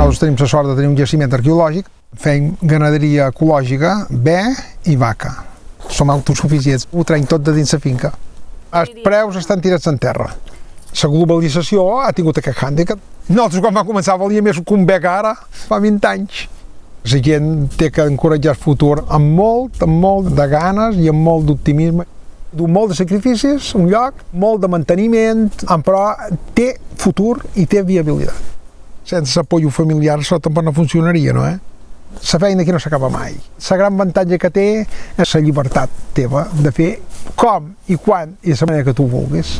tenim la sort de tenir un jaciment arqueològic, fem ganaderia ecològica, bé i vaca. Som autosuficients, ho traiem tot de dins la finca. Els preus estan tirats en terra. La globalització ha tingut aquest hàndicap. Nosaltres quan vam començar valia més que un bec ara, fa 20 anys. La gent té que encoratjar el futur amb molt, amb molt de ganes i amb molt d'optimisme. Du molt de sacrificis, un lloc, molt de manteniment, però té futur i té viabilitat. Sense apoyo familiar això tampoc no funcionaria, no? Eh? La feina aquí no s'acaba mai. La gran avantatge que té és la llibertat teva de fer com i quan i de la manera que tu vulguis.